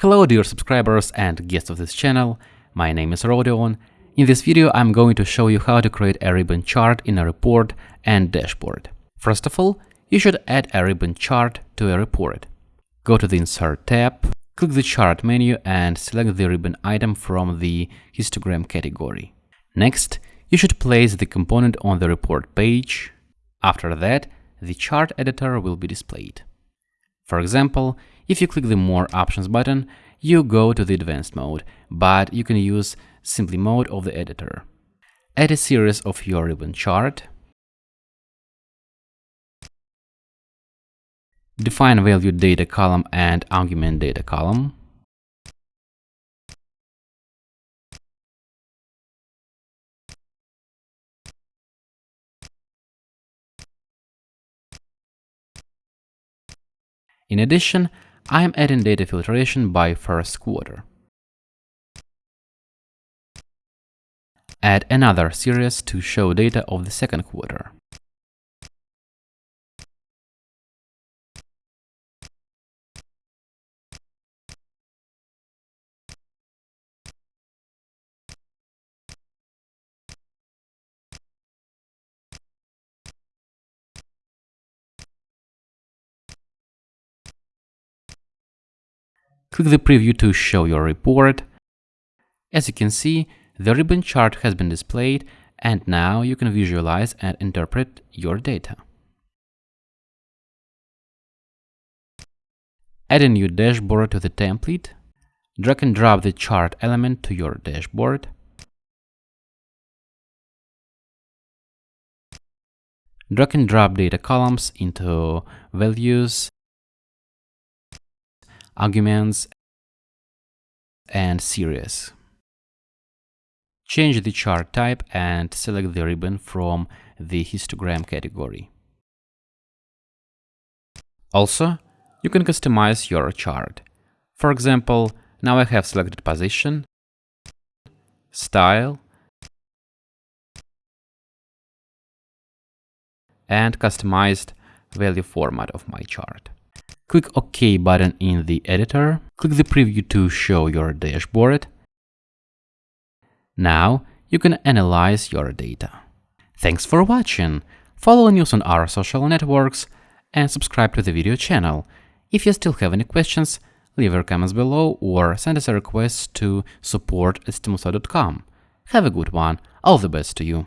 Hello dear subscribers and guests of this channel, my name is Rodion. In this video I'm going to show you how to create a ribbon chart in a report and dashboard. First of all, you should add a ribbon chart to a report. Go to the Insert tab, click the Chart menu and select the ribbon item from the histogram category. Next, you should place the component on the report page. After that, the chart editor will be displayed. For example, if you click the More Options button, you go to the Advanced mode, but you can use Simply mode of the editor. Add a series of your ribbon chart. Define value data column and argument data column. In addition, I am adding data filtration by first quarter. Add another series to show data of the second quarter. Click the preview to show your report. As you can see, the ribbon chart has been displayed and now you can visualize and interpret your data. Add a new dashboard to the template. Drag and drop the chart element to your dashboard. Drag and drop data columns into values arguments, and series. Change the chart type and select the ribbon from the histogram category. Also, you can customize your chart. For example, now I have selected position, style, and customized value format of my chart. Click OK button in the editor. Click the preview to show your dashboard. Now you can analyze your data. Thanks for watching. Follow news on our social networks and subscribe to the video channel. If you still have any questions, leave your comments below or send us a request to support at Have a good one. All the best to you.